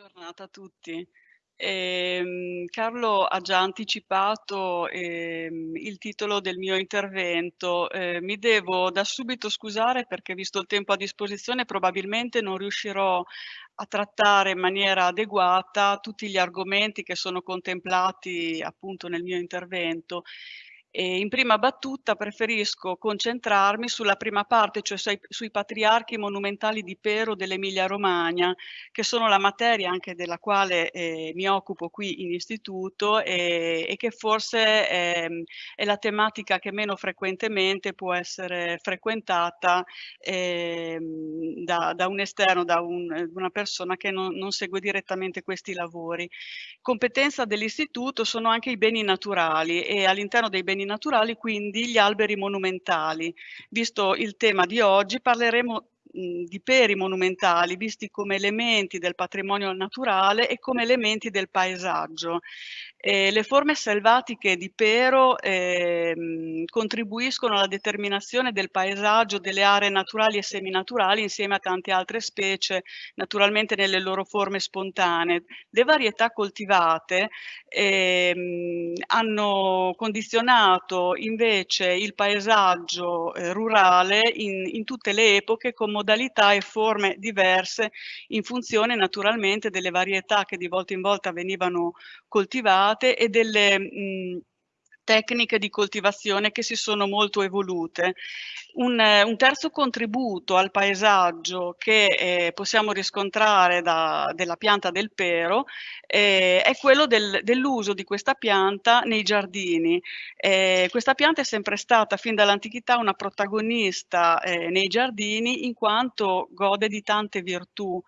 giornata a tutti. Ehm, Carlo ha già anticipato ehm, il titolo del mio intervento. Eh, mi devo da subito scusare perché visto il tempo a disposizione probabilmente non riuscirò a trattare in maniera adeguata tutti gli argomenti che sono contemplati appunto nel mio intervento e in prima battuta preferisco concentrarmi sulla prima parte, cioè sui, sui patriarchi monumentali di Pero dell'Emilia Romagna, che sono la materia anche della quale eh, mi occupo qui in istituto e, e che forse è, è, la tematica che meno frequentemente può essere frequentata eh, da, da, un esterno, da un, una persona che non, non segue direttamente questi lavori. Competenza dell'istituto sono anche i beni naturali e all'interno dei beni naturali, quindi gli alberi monumentali. Visto il tema di oggi, parleremo di peri monumentali visti come elementi del patrimonio naturale e come elementi del paesaggio. Eh, le forme selvatiche di pero eh, contribuiscono alla determinazione del paesaggio delle aree naturali e seminaturali insieme a tante altre specie, naturalmente nelle loro forme spontanee. Le varietà coltivate eh, hanno condizionato invece il paesaggio eh, rurale in, in tutte le epoche con modalità e forme diverse in funzione naturalmente delle varietà che di volta in volta venivano coltivate e delle mh, tecniche di coltivazione che si sono molto evolute. Un, un terzo contributo al paesaggio che eh, possiamo riscontrare da, della pianta del pero eh, è quello del, dell'uso di questa pianta nei giardini. Eh, questa pianta è sempre stata fin dall'antichità una protagonista eh, nei giardini in quanto gode di tante virtù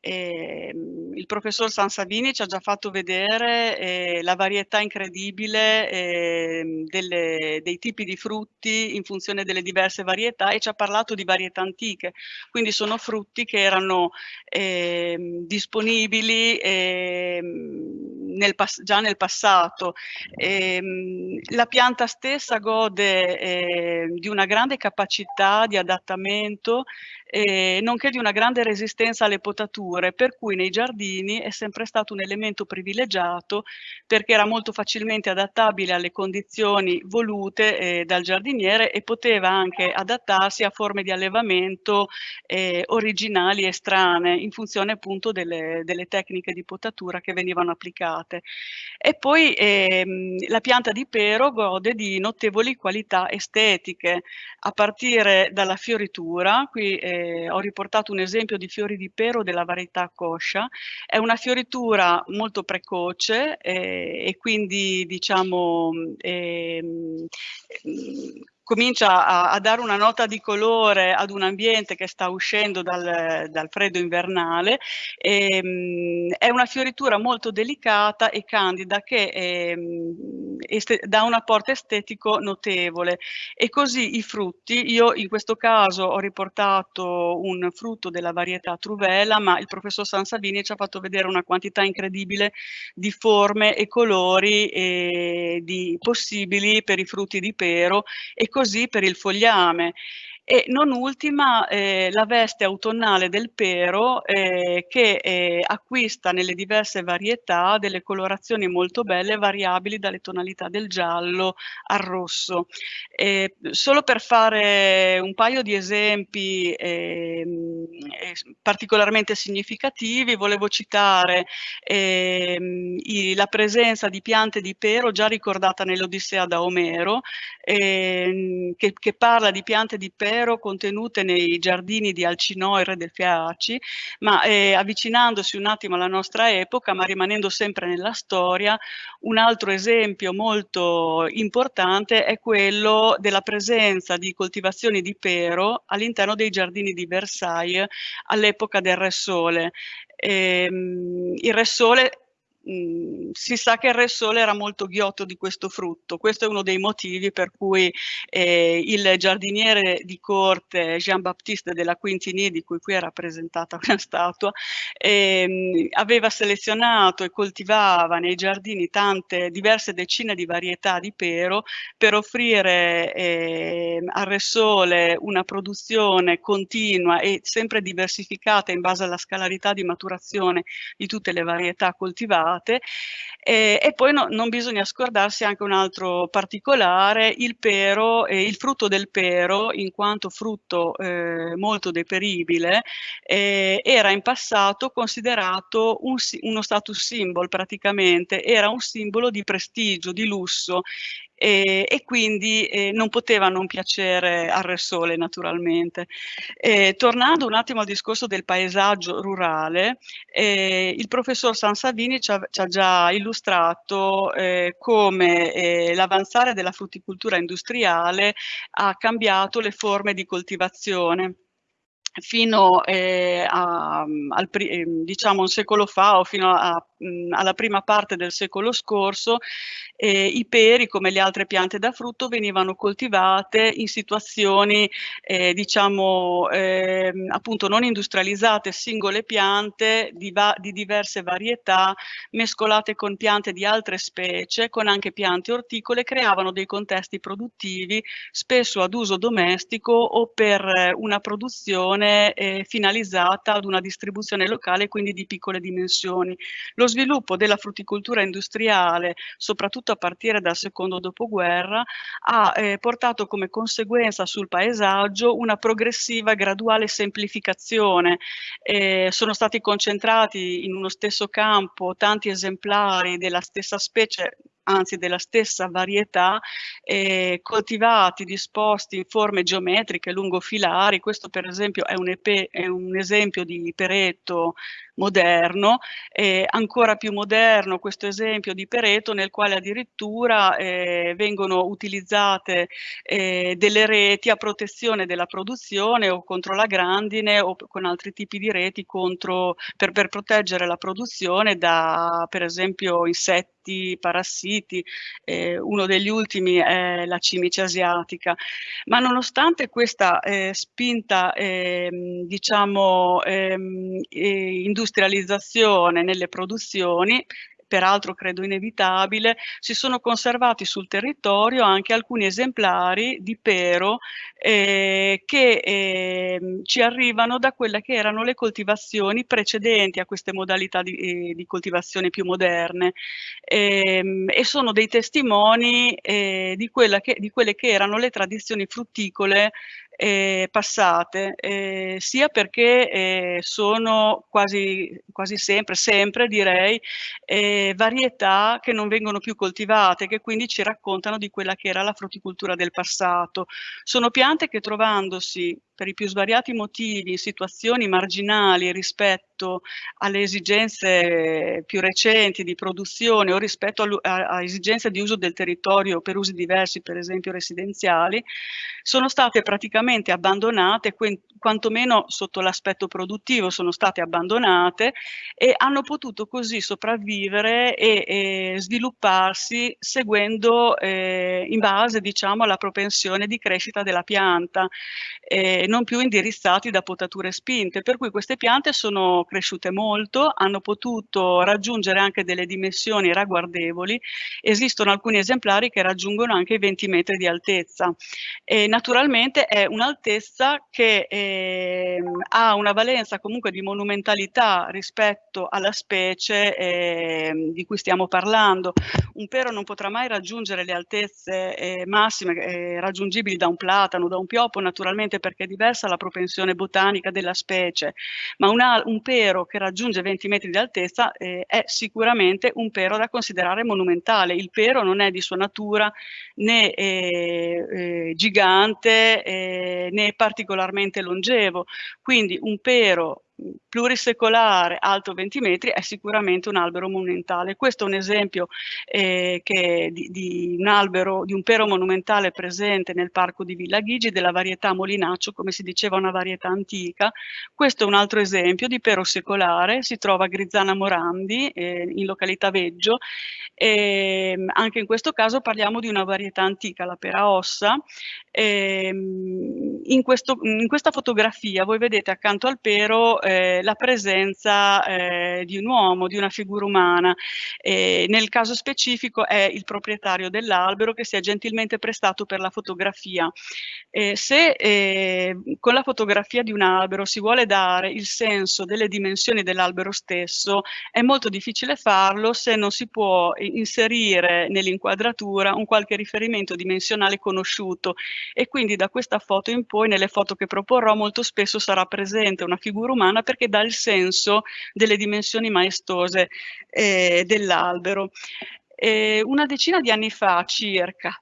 eh, il professor Sansavini ci ha già fatto vedere eh, la varietà incredibile eh, delle, dei tipi di frutti in funzione delle diverse varietà e ci ha parlato di varietà antiche, quindi sono frutti che erano ehm, disponibili ehm, nel già nel passato. Ehm, la pianta stessa gode di una grande capacità di adattamento eh, nonché di una grande resistenza alle potature, per cui nei giardini è sempre stato un elemento privilegiato perché era molto facilmente adattabile alle condizioni volute eh, dal giardiniere e poteva anche adattarsi a forme di allevamento eh, originali e strane in funzione appunto delle, delle, tecniche di potatura che venivano applicate. E poi ehm, la pianta di pero gode di notevoli qualità estetiche. A partire dalla fioritura, qui eh, ho riportato un esempio di fiori di pero della varietà coscia, è una fioritura molto precoce eh, e quindi diciamo eh, comincia a, a, dare una nota di colore ad un ambiente che sta uscendo dal, dal freddo invernale. E, ehm, è una fioritura molto delicata e candida che è, ehm, dà un apporto estetico notevole e così i frutti, io in questo caso ho riportato un frutto della varietà Truvela, ma il professor Sansavini ci ha fatto vedere una quantità incredibile di forme e colori eh, di, possibili per i frutti di pero e così per il fogliame e non ultima eh, la veste autunnale del pero eh, che eh, acquista nelle diverse varietà delle colorazioni molto belle variabili dalle tonalità del giallo al rosso. solo per fare un paio di esempi ehm, particolarmente significativi volevo citare ehm, i, la presenza di piante di pero già ricordata nell'Odissea da Omero ehm, che, che parla di piante di pero vero contenute nei giardini di Alcinò e Re del Fiaci, ma eh, avvicinandosi un attimo alla nostra epoca, ma rimanendo sempre nella storia, un altro esempio molto importante è quello della presenza di coltivazioni di pero all'interno dei giardini di Versailles all'epoca del Re Sole. Eh, il Re Sole mh, si sa che il Re Sole era molto ghiotto di questo frutto. Questo è uno dei motivi per cui eh, il giardiniere di corte Jean-Baptiste de la Quintigny, di cui qui è rappresentata una statua, ehm, aveva selezionato e coltivava nei giardini tante diverse decine di varietà di pero per offrire eh, al Re Sole una produzione continua e sempre diversificata in base alla scalarità di maturazione di tutte le varietà coltivate e, e poi no, non bisogna scordarsi anche un altro particolare, il pero, eh, il frutto del pero, in quanto frutto eh, molto deperibile, eh, era in passato considerato un, uno status symbol praticamente, era un simbolo di prestigio, di lusso e, e quindi eh, non poteva non piacere al Re Sole naturalmente. Eh, tornando un attimo al discorso del paesaggio rurale, eh, il professor Sansavini ci ha, ci ha già illustrato eh, come eh, l'avanzare della frutticoltura industriale ha cambiato le forme di coltivazione fino eh, a, al, eh, diciamo un secolo fa o fino a, mh, alla prima parte del secolo scorso eh, i peri come le altre piante da frutto venivano coltivate in situazioni eh, diciamo ehm, appunto non industrializzate singole piante di, di diverse varietà mescolate con piante di altre specie con anche piante orticole creavano dei contesti produttivi spesso ad uso domestico o per eh, una produzione eh, finalizzata ad una distribuzione locale, quindi di piccole dimensioni. Lo sviluppo della frutticoltura industriale, soprattutto a partire dal secondo dopoguerra, ha eh, portato come conseguenza sul paesaggio una progressiva e graduale semplificazione. Eh, sono stati concentrati in uno stesso campo tanti esemplari della stessa specie anzi della stessa varietà, eh, coltivati, disposti in forme geometriche lungo filari. Questo per esempio è un, EP, è un esempio di peretto moderno, eh, ancora più moderno questo esempio di Pereto nel quale addirittura eh, vengono utilizzate eh, delle reti a protezione della produzione o contro la grandine o con altri tipi di reti contro, per, per proteggere la produzione da per esempio insetti, parassiti, eh, uno degli ultimi è la cimice asiatica. Ma nonostante questa eh, spinta ehm, diciamo ehm, eh, industrializzazione nelle produzioni peraltro credo inevitabile, si sono conservati sul territorio anche alcuni esemplari di pero eh, che eh, ci arrivano da quelle che erano le coltivazioni precedenti a queste modalità di, eh, di coltivazione più moderne. Ehm, e sono dei testimoni eh, di, che, di quelle che erano le tradizioni frutticole eh, passate, eh, sia perché eh, sono quasi, quasi sempre, sempre direi, varietà che non vengono più coltivate, che quindi ci raccontano di quella che era la frutticoltura del passato. Sono piante che trovandosi per i più svariati motivi, in situazioni marginali rispetto alle esigenze più recenti di produzione o rispetto a, a, a esigenze di uso del territorio per usi diversi, per esempio residenziali, sono state praticamente abbandonate, quantomeno sotto l'aspetto produttivo sono state abbandonate e hanno potuto così sopravvivere e, e svilupparsi seguendo eh, in base diciamo alla propensione di crescita della pianta. Eh, non più indirizzati da potature spinte, per cui queste piante sono cresciute molto, hanno potuto raggiungere anche delle dimensioni ragguardevoli, esistono alcuni esemplari che raggiungono anche i 20 metri di altezza. E naturalmente è un'altezza che eh, ha una valenza comunque di monumentalità rispetto alla specie eh, di cui stiamo parlando. Un pero non potrà mai raggiungere le altezze eh, massime eh, raggiungibili da un platano, da un pioppo naturalmente perché di diversa la propensione botanica della specie, ma una, un pero che raggiunge 20 metri di altezza eh, è sicuramente un pero da considerare monumentale. Il pero non è di sua natura né eh, eh, gigante eh, né particolarmente longevo, quindi un pero plurisecolare, alto 20 metri, è sicuramente un albero monumentale. Questo è un esempio eh, di, di, un albero, di un pero monumentale presente nel parco di Villa Ghigi, della varietà Molinaccio, come si diceva una varietà antica. Questo è un altro esempio di pero secolare, si trova a Grizzana Morandi, eh, in località Veggio, e ehm, anche in questo caso parliamo di una varietà antica, la pera ossa. E ehm, in, questo, in, questa fotografia voi vedete accanto al pero eh, la presenza eh, di un uomo, di una figura umana. E nel caso specifico è il proprietario dell'albero che si è gentilmente prestato per la fotografia. Eh, se con la fotografia di un albero si vuole dare il senso delle dimensioni dell'albero stesso, è molto difficile farlo se non si può inserire nell'inquadratura un qualche riferimento dimensionale conosciuto e quindi da questa foto in poi nelle foto che proporrò molto spesso sarà presente una figura umana perché dà il senso delle dimensioni maestose eh, dell'albero. Una decina di anni fa circa,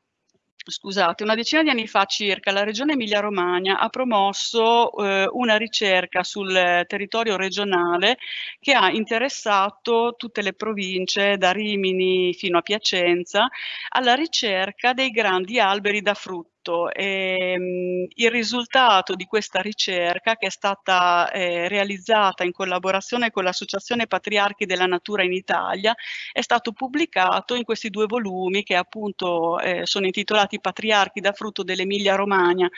scusate, una decina di anni fa circa la regione Emilia-Romagna ha promosso eh, una ricerca sul territorio regionale che ha interessato tutte le province da Rimini fino a Piacenza alla ricerca dei grandi alberi da frutto tutto. E, ehm, il risultato di questa ricerca che è stata eh, realizzata in collaborazione con l'Associazione Patriarchi della Natura in Italia è stato pubblicato in questi due volumi che appunto eh, sono intitolati Patriarchi da frutto dell'Emilia Romagna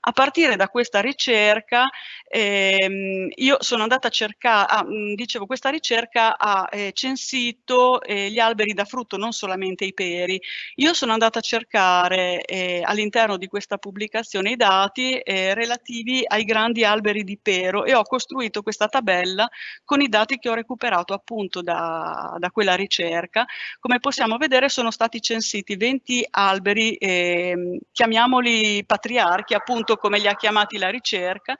a partire da questa ricerca ehm, io sono andata a cercare, ah, dicevo, questa ricerca ha eh, censito eh, gli alberi da frutto, non solamente i peri. Io sono andata a cercare eh, all'interno di questa pubblicazione i dati eh, relativi ai grandi alberi di pero e ho costruito questa tabella con i dati che ho recuperato appunto da, da quella ricerca. Come possiamo vedere sono stati censiti 20 alberi, ehm, chiamiamoli patriarchi, appunto appunto come li ha chiamati la ricerca,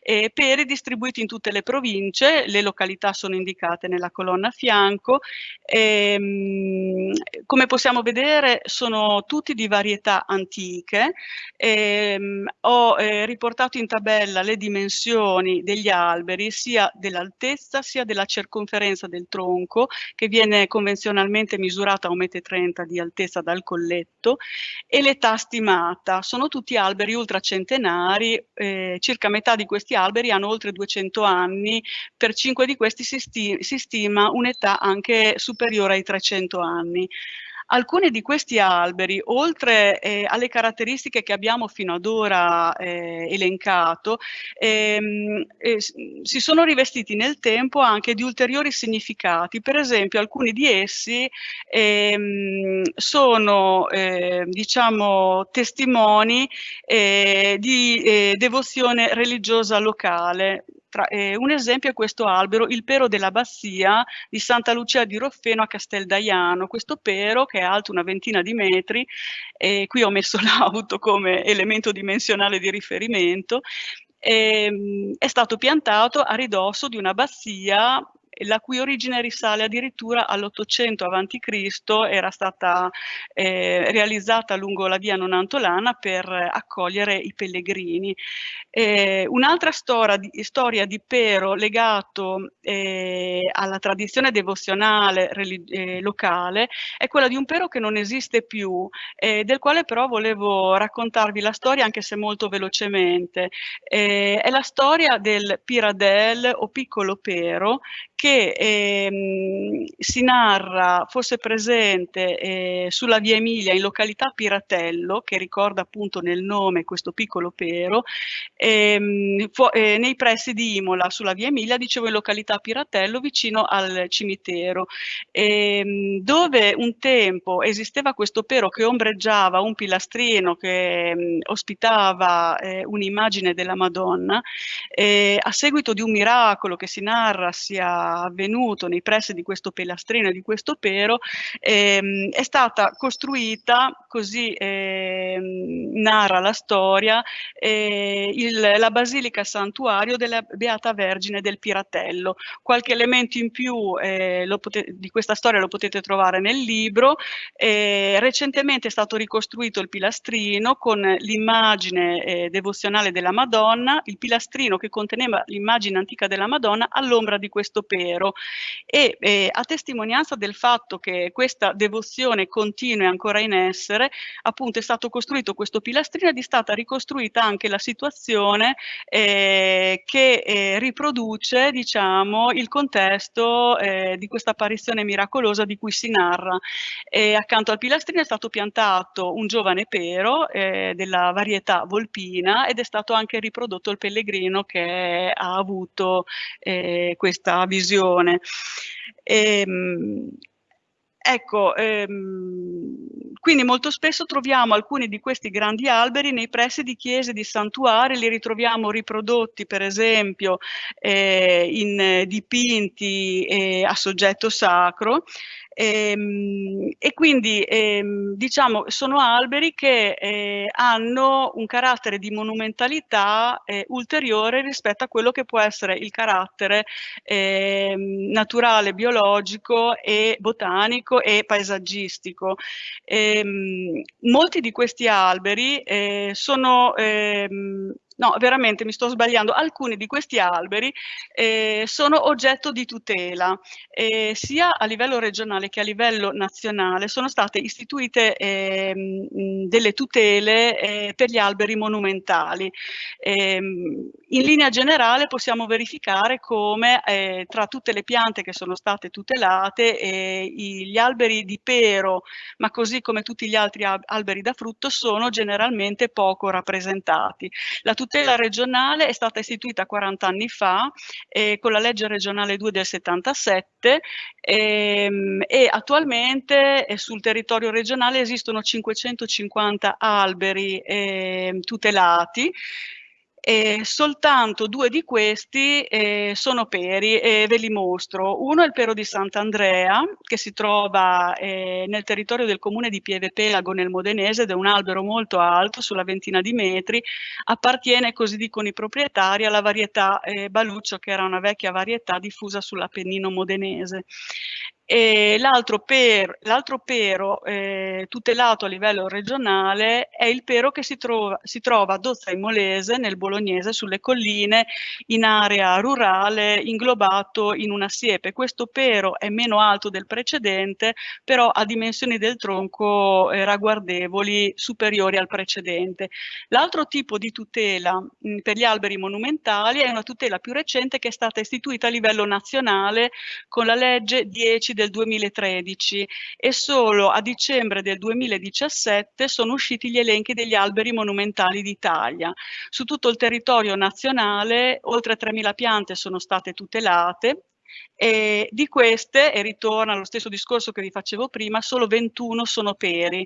eh, peri distribuiti in tutte le province, le località sono indicate nella colonna a fianco, ehm, come possiamo vedere sono tutti di varietà antiche, ehm, ho eh, riportato in tabella le dimensioni degli alberi sia dell'altezza sia della circonferenza del tronco che viene convenzionalmente misurata a 1,30 m di altezza dal colletto e l'età stimata, sono tutti alberi ultracentenari centenari, eh, circa metà di questi alberi hanno oltre 200 anni, per cinque di questi si, sti si stima un'età anche superiore ai 300 anni. Alcuni di questi alberi, oltre eh, alle caratteristiche che abbiamo fino ad ora eh, elencato, ehm, eh, si sono rivestiti nel tempo anche di ulteriori significati. Per esempio, alcuni di essi ehm, sono, eh, diciamo, testimoni eh, di eh, devozione religiosa locale. Tra, eh, un esempio è questo albero, il pero dell'abbazia di Santa Lucia di Roffeno a Casteldaiano. Questo pero, che è alto una ventina di metri, e qui ho messo l'auto come elemento dimensionale di riferimento, ehm, è stato piantato a ridosso di un'abbazia la cui origine risale addirittura all'Ottocento a.C., era stata eh, realizzata lungo la via Nonantolana per accogliere i pellegrini. Eh, Un'altra storia, storia di, Pero legato eh, alla tradizione devozionale eh, locale è quella di un Pero che non esiste più, eh, del quale però volevo raccontarvi la storia anche se molto velocemente. Eh, è la storia del Piradel o piccolo Pero che ehm, si narra, fosse presente eh, sulla via Emilia in località Piratello, che ricorda appunto nel nome questo piccolo pero, ehm, eh, nei pressi di Imola, sulla via Emilia, dicevo in località Piratello, vicino al cimitero, ehm, dove un tempo esisteva questo pero che ombreggiava un pilastrino che ehm, ospitava eh, un'immagine della Madonna, a seguito di un miracolo che si narra sia avvenuto nei pressi di questo pilastrino e di questo pero, ehm, è stata costruita, così ehm, narra la storia, eh, il, la Basilica Santuario della Beata Vergine del Piratello. Qualche elemento in più eh, di questa storia lo potete trovare nel libro. Eh, recentemente è stato ricostruito il pilastrino con l'immagine eh, devozionale della Madonna, il pilastrino che conteneva l'immagine antica della Madonna all'ombra di questo pero e eh, a testimonianza del fatto che questa devozione continua e ancora in essere, appunto è stato costruito questo pilastrino ed è stata ricostruita anche la situazione eh, che eh, riproduce diciamo, il contesto eh, di questa apparizione miracolosa di cui si narra. E accanto al pilastrino è stato piantato un giovane pero eh, della varietà volpina ed è stato anche riprodotto il pellegrino che ha avuto eh, questa visione. E, ehm, Ecco, ehm, quindi molto spesso troviamo alcuni di questi grandi alberi nei pressi di chiese, di santuari, li ritroviamo riprodotti per esempio eh, in dipinti eh, a soggetto sacro Ehm, e quindi ehm, diciamo sono alberi che eh, hanno un carattere di monumentalità eh, ulteriore rispetto a quello che può essere il carattere eh, naturale, biologico e botanico e paesaggistico. Ehm, molti di questi alberi eh, sono ehm, no, veramente mi sto sbagliando, alcuni di questi alberi eh, sono oggetto di tutela, eh, sia a livello regionale che a livello nazionale sono state istituite eh, delle tutele eh, per gli alberi monumentali. Ehm, in linea generale possiamo verificare come eh, tra tutte le piante che sono state tutelate eh, gli alberi di pero, ma così come tutti gli altri alberi da frutto, sono generalmente poco rappresentati. La regionale è stata istituita 40 anni fa eh, con la legge regionale 2 del 77 ehm, e attualmente eh, sul territorio regionale esistono 550 alberi eh, tutelati e soltanto due di questi eh, sono peri e ve li mostro. Uno è il pero di Sant'Andrea che si trova eh, nel territorio del comune di Pieve Pelago nel Modenese ed è un albero molto alto sulla ventina di metri, appartiene così dicono i proprietari alla varietà eh, Baluccio che era una vecchia varietà diffusa sull'Appennino modenese. L'altro per, pero eh, tutelato a livello regionale è il pero che si trova, si trova a Dozza Imolese, nel Bolognese, sulle colline, in area rurale, inglobato in una siepe. Questo pero è meno alto del precedente, però ha dimensioni del tronco eh, ragguardevoli superiori al precedente. L'altro tipo di tutela mh, mm, per gli alberi monumentali è una tutela più recente che è stata istituita a livello nazionale con la legge 10 del del 2013 e solo a dicembre del 2017 sono usciti gli elenchi degli alberi monumentali d'Italia. Su tutto il territorio nazionale oltre 3.000 piante sono state tutelate, e di queste, e ritorna allo stesso discorso che vi facevo prima, solo 21 sono peri.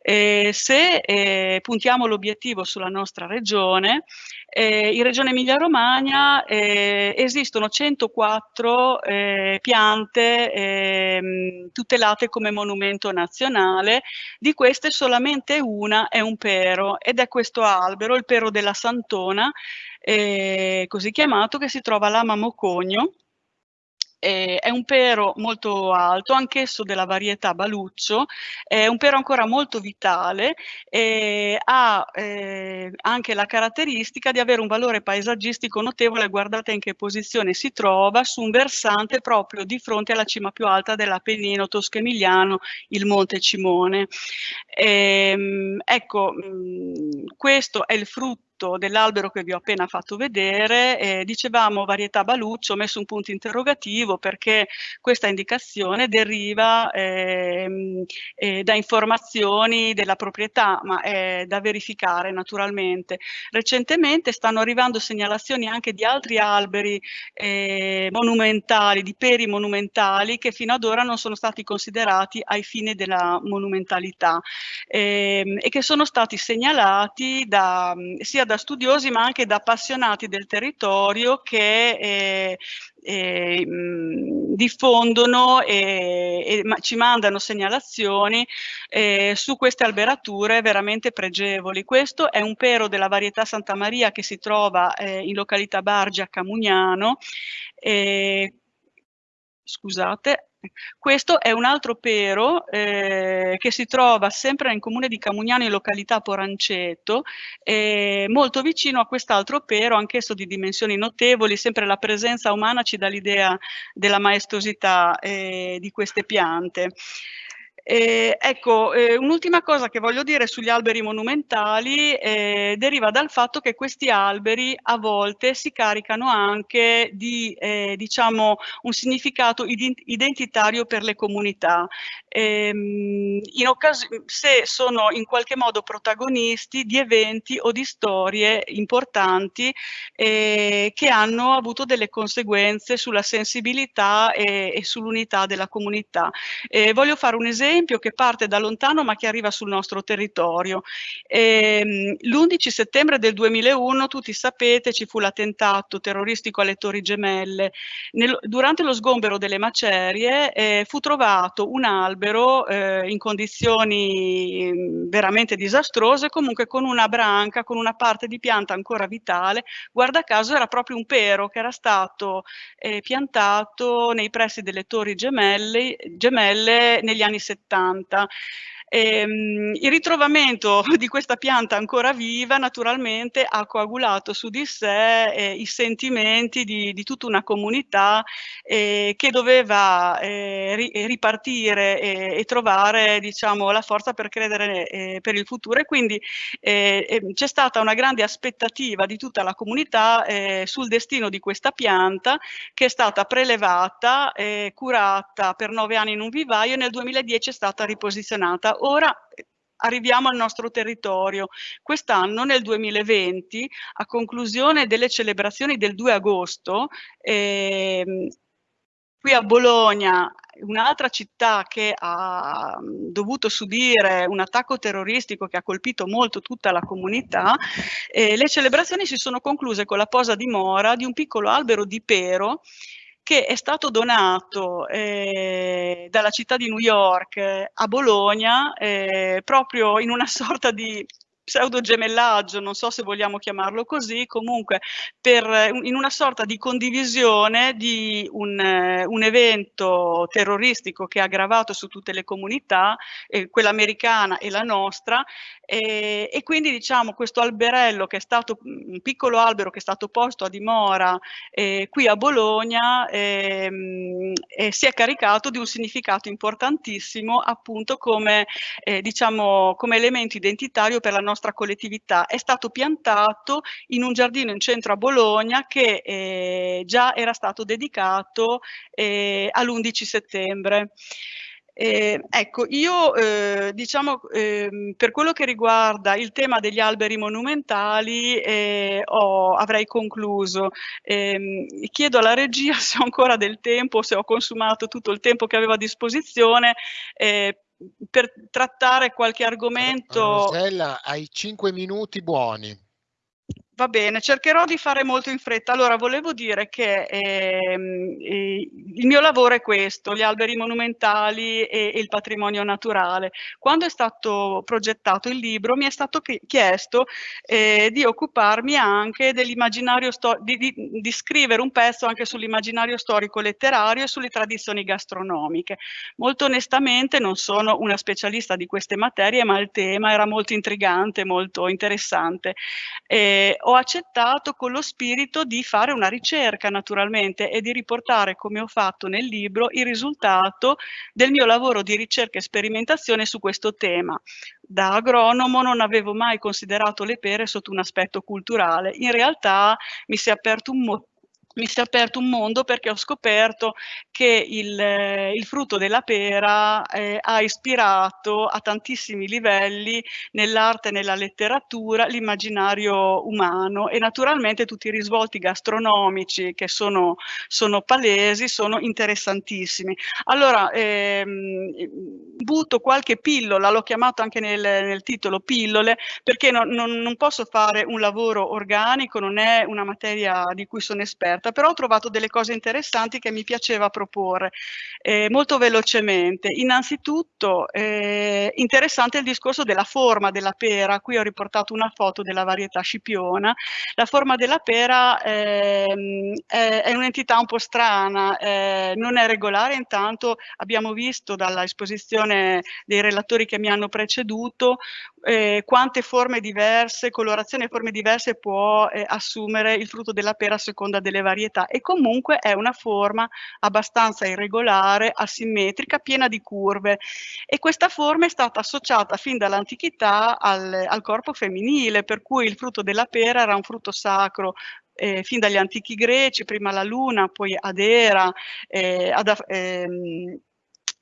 Eh, se eh, puntiamo l'obiettivo sulla nostra regione, eh, in Regione Emilia-Romagna eh, esistono 104 eh, piante ehm, tutelate come monumento nazionale, di queste solamente una è un pero ed è questo albero, il pero della Santona, eh, così chiamato, che si trova a Lama Mocogno, eh, è un pero molto alto, anch'esso della varietà Baluccio, è un pero ancora molto vitale e ha eh, anche la caratteristica di avere un valore paesaggistico notevole, guardate in che posizione si trova, su un versante proprio di fronte alla cima più alta dell'Appennino tosco-emiliano, il Monte Cimone. Ehm, ecco, mm, questo è il frutto frutto dell'albero che vi ho appena fatto vedere, eh, dicevamo varietà baluccio, ho messo un punto interrogativo perché questa indicazione deriva eh, eh, da informazioni della proprietà, ma è da verificare naturalmente. Recentemente stanno arrivando segnalazioni anche di altri alberi eh, monumentali, di peri monumentali, che fino ad ora non sono stati considerati ai fini della monumentalità ehm, e che sono stati segnalati da, sia da studiosi ma anche da appassionati del territorio che eh, eh, diffondono e, e ma ci mandano segnalazioni eh, su queste alberature veramente pregevoli. Questo è un pero della varietà Santa Maria che si trova eh, in località Bargi a Camugnano. scusate, questo è un altro pero eh, che si trova sempre nel comune di Camugnano in località Poranceto, eh, molto vicino a quest'altro pero, anch'esso di dimensioni notevoli, sempre la presenza umana ci dà l'idea della maestosità eh, di queste piante. Eh, ecco, eh, un'ultima cosa che voglio dire sugli alberi monumentali eh, deriva dal fatto che questi alberi a volte si caricano anche di, eh, diciamo, un significato identitario per le comunità. Ehm, se sono in qualche modo protagonisti di eventi o di storie importanti eh, che hanno avuto delle conseguenze sulla sensibilità e, e sull'unità della comunità. Eh, voglio fare un esempio che parte da lontano ma che arriva sul nostro territorio. Ehm, L'11 settembre del 2001, tutti sapete, ci fu l'attentato terroristico alle Torri Gemelle. Nel, durante lo sgombero delle macerie eh, fu trovato un albero eh, in condizioni mm, veramente disastrose, comunque con una branca, con una parte di pianta ancora vitale. Guarda caso era proprio un pero che era stato eh, piantato nei pressi delle Torri Gemelle, gemelle negli anni 70 70. Ehm, il ritrovamento di questa pianta ancora viva naturalmente ha coagulato su di sé eh, i sentimenti di, di, tutta una comunità eh, che doveva eh, ri, ripartire e trovare diciamo, la forza per credere eh, per il futuro e quindi eh, ehm, c'è stata una grande aspettativa di tutta la comunità eh, sul destino di questa pianta che è stata prelevata, curata per nove anni in un vivaio e nel 2010 è stata riposizionata ora arriviamo al nostro territorio. Quest'anno, nel 2020, a conclusione delle celebrazioni del 2 agosto, ehm, qui a Bologna, un'altra città che ha dovuto subire un attacco terroristico che ha colpito molto tutta la comunità, eh, le celebrazioni si sono concluse con la posa di mora di un piccolo albero di pero che è stato donato eh, dalla città di New York eh, a Bologna eh, proprio in una sorta di pseudo gemellaggio, non so se vogliamo chiamarlo così, comunque per, in una sorta di condivisione di un, un evento terroristico che ha aggravato su tutte le comunità, eh, quella americana e la nostra, e, e, quindi diciamo questo alberello che è stato un piccolo albero che è stato posto a dimora eh, qui a Bologna eh, si è caricato di un significato importantissimo appunto come, eh, diciamo, come elemento identitario per la nostra collettività. È stato piantato in un giardino in centro a Bologna che eh, già era stato dedicato eh, all'11 settembre. Eh, ecco, io eh, diciamo eh, per quello che riguarda il tema degli alberi monumentali eh, ho, avrei concluso. Ehm, chiedo alla regia se ho ancora del tempo, se ho consumato tutto il tempo che avevo a disposizione eh, per trattare qualche argomento. Rosella, hai cinque minuti buoni. Va bene, cercherò di fare molto in fretta. Allora, volevo dire che ehm, eh, il mio lavoro è questo, gli alberi monumentali e, e, il patrimonio naturale. Quando è stato progettato il libro mi è stato chiesto eh, di occuparmi anche dell'immaginario storico, di, di, di, scrivere un pezzo anche sull'immaginario storico letterario e sulle tradizioni gastronomiche. Molto onestamente non sono una specialista di queste materie, ma il tema era molto intrigante, molto interessante. Eh, ho accettato con lo spirito di fare una ricerca naturalmente e di riportare, come ho fatto nel libro, il risultato del mio lavoro di ricerca e sperimentazione su questo tema. Da agronomo non avevo mai considerato le pere sotto un aspetto culturale. In realtà mi si è aperto un, mi si è aperto un mondo perché ho scoperto che il, eh, il frutto della pera eh, ha ispirato a tantissimi livelli nell'arte nella letteratura l'immaginario umano e naturalmente tutti i risvolti gastronomici che sono, sono palesi sono interessantissimi. Allora ehm, butto qualche pillola, l'ho chiamato anche nel, nel, titolo pillole perché non, non, non posso fare un lavoro organico, non è una materia di cui sono esperta puntata, però ho trovato delle cose interessanti che mi piaceva proporre eh, molto velocemente. Innanzitutto eh, interessante il discorso della forma della pera, qui ho riportato una foto della varietà scipiona. La forma della pera eh, è, è un'entità un po' strana, eh, non è regolare, intanto abbiamo visto dalla esposizione dei relatori che mi hanno preceduto eh, quante forme diverse, colorazioni e forme diverse può eh, assumere il frutto della pera a seconda delle varietà e comunque è una forma abbastanza irregolare, asimmetrica, piena di curve. E questa forma è stata associata fin dall'antichità al, al corpo femminile per cui il frutto della pera era un frutto sacro eh, fin dagli antichi greci, prima la luna, poi ad Era, eh, ad, ehm,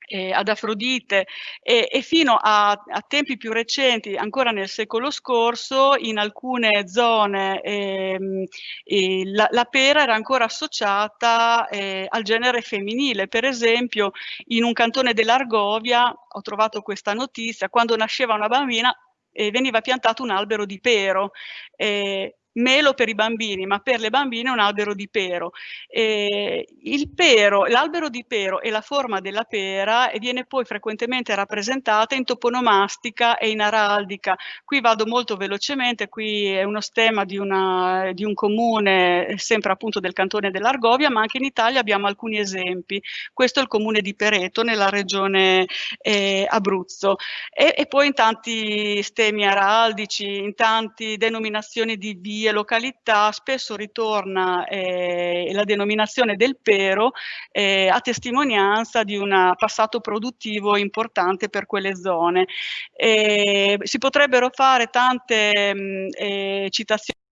eh, ad Afrodite e, e fino a, a, tempi più recenti, ancora nel secolo scorso, in alcune zone eh, la, la, pera era ancora associata eh, al genere femminile. Per esempio, in un cantone dell'Argovia, ho trovato questa notizia, quando nasceva una bambina eh, veniva piantato un albero di pero. Melo per i bambini, ma per le bambine un albero di pero. Eh, l'albero di pero e la forma della pera viene poi frequentemente rappresentata in toponomastica e in araldica. Qui vado molto velocemente, qui è uno stemma di, una, di un comune, sempre appunto del cantone dell'Argovia, ma anche in Italia abbiamo alcuni esempi. Questo è il comune di Pereto, nella regione eh, Abruzzo. E, e poi in tanti stemmi araldici, in tante denominazioni di via e località spesso ritorna eh, la denominazione del pero eh, a testimonianza di un passato produttivo importante per quelle zone. Eh, si potrebbero fare tante mh, eh, citazioni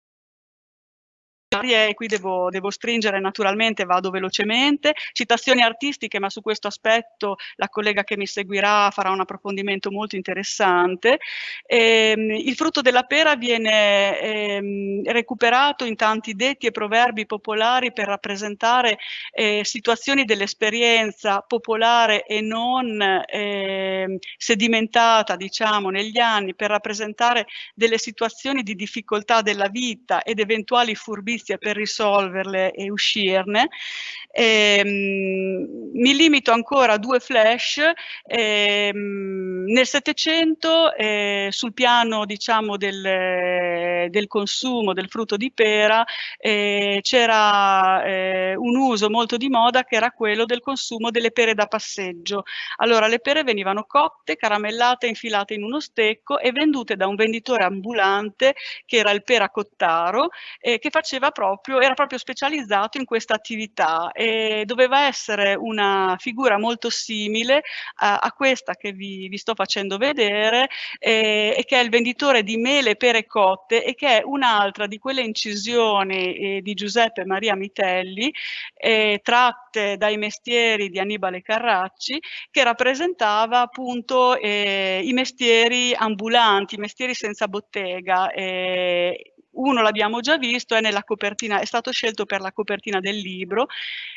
e qui devo, devo, stringere naturalmente, vado velocemente, citazioni artistiche, ma su questo aspetto la collega che mi seguirà farà un approfondimento molto interessante. Ehm, il frutto della pera viene ehm, recuperato in tanti detti e proverbi popolari per rappresentare eh, situazioni dell'esperienza popolare e non eh, sedimentata, diciamo, negli anni, per rappresentare delle situazioni di difficoltà della vita ed eventuali furbizie giustizia per risolverle e uscirne. Ehm, mi limito ancora a due flash. Ehm, nel Settecento, eh, sul piano diciamo, del, del, consumo del frutto di pera, eh, c'era eh, un uso molto di moda che era quello del consumo delle pere da passeggio. Allora, le pere venivano cotte, caramellate, infilate in uno stecco e vendute da un venditore ambulante che era il peracottaro, eh, che faceva proprio, era proprio specializzato in questa attività e doveva essere una figura molto simile a, a questa che vi, vi, sto facendo vedere eh, e che è il venditore di mele, pere cotte e che è un'altra di quelle incisioni eh, di Giuseppe Maria Mitelli eh, tratte dai mestieri di Annibale Carracci che rappresentava appunto eh, i mestieri ambulanti, i mestieri senza bottega eh, uno l'abbiamo già visto, è, nella copertina, è stato scelto per la copertina del libro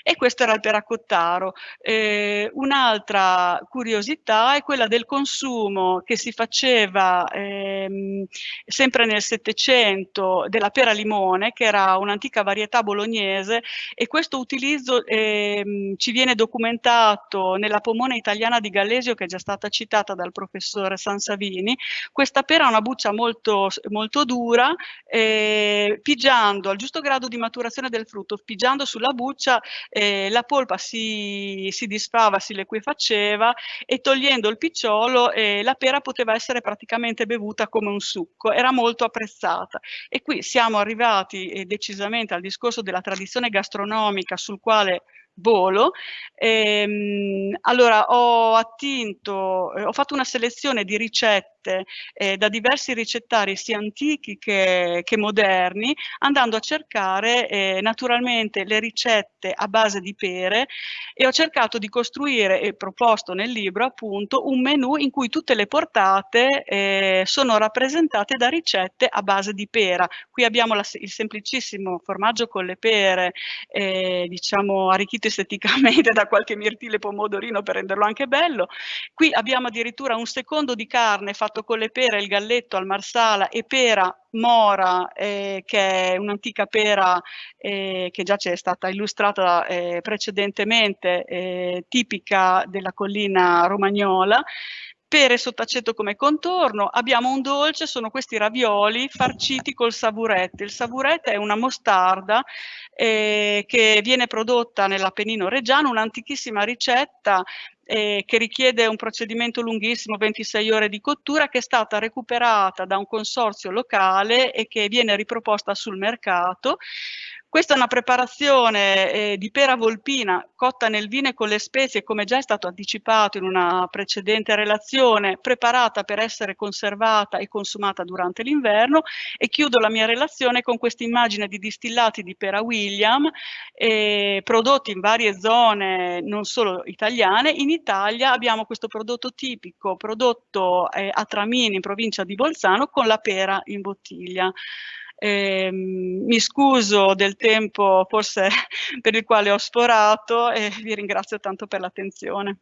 e questo era il Peracottaro. Eh, Un'altra curiosità è quella del consumo che si faceva ehm, sempre nel Settecento della pera limone, che era un'antica varietà bolognese e questo utilizzo ehm, ci viene documentato nella pomona italiana di Gallesio che è già stata citata dal professore Sansavini. Questa pera ha una buccia molto, molto dura, eh, eh, pigiando al giusto grado di maturazione del frutto, pigiando sulla buccia, eh, la polpa si, si, disfava, si liquefaceva e togliendo il picciolo eh, la pera poteva essere praticamente bevuta come un succo, era molto apprezzata. E qui siamo arrivati eh, decisamente al discorso della tradizione gastronomica sul quale volo. Ehm, allora ho attinto, eh, ho fatto una selezione di ricette ricette eh, da diversi ricettari sia antichi che, che moderni, andando a cercare eh, naturalmente le ricette a base di pere e ho cercato di costruire e proposto nel libro appunto un menù in cui tutte le portate eh, sono rappresentate da ricette a base di pera. Qui abbiamo la, il semplicissimo formaggio con le pere, eh, diciamo arricchito esteticamente da qualche mirtile pomodorino per renderlo anche bello. Qui abbiamo addirittura un secondo di carne fatto con le pere, il galletto al marsala e pera mora, eh, che è un'antica pera eh, che già ci è stata illustrata eh, precedentemente, eh, tipica della collina romagnola, pere sott'aceto come contorno, abbiamo un dolce, sono questi ravioli farciti col savurette. Il savurette è una mostarda eh, che viene prodotta nell'Appennino Reggiano, un'antichissima ricetta eh, che richiede un procedimento lunghissimo, 26 ore di cottura, che è stata recuperata da un consorzio locale e che viene riproposta sul mercato. Questa è una preparazione eh, di pera volpina cotta nel vino e con le spezie, come già è stato anticipato in una precedente relazione, preparata per essere conservata e consumata durante l'inverno e chiudo la mia relazione con questa immagine di distillati di pera William eh, prodotti in varie zone non solo italiane. In Italia abbiamo questo prodotto tipico prodotto eh, a Tramini in provincia di Bolzano con la pera in bottiglia. Eh, mi scuso del tempo forse per il quale ho sforato e vi ringrazio tanto per l'attenzione.